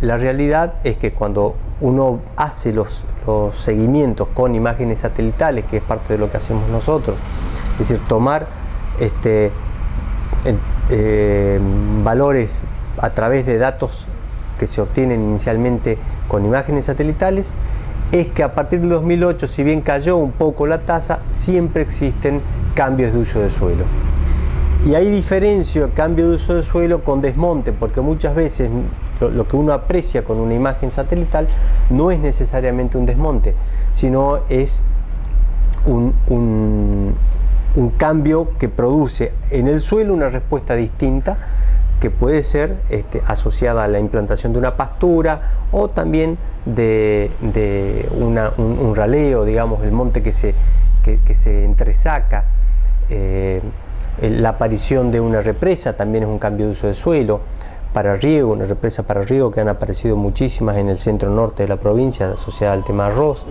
la realidad es que cuando uno hace los, seguimientos con imágenes satelitales, que es parte de lo que hacemos nosotros, es decir, tomar este, eh, valores a través de datos que se obtienen inicialmente con imágenes satelitales, es que a partir del 2008, si bien cayó un poco la tasa, siempre existen cambios de uso de suelo. Y hay diferencia el cambio de uso de suelo con desmonte, porque muchas veces lo, que uno aprecia con una imagen satelital no es necesariamente un desmonte, sino es un, cambio que produce en el suelo una respuesta distinta que puede ser este, asociada a la implantación de una pastura o también de, un, raleo, digamos, el monte que se, se entresaca. Eh, la aparición de una represa también es un cambio de uso de suelo. Para riego, una represa para riego que han aparecido muchísimas en el centro norte de la provincia asociada al tema arroz.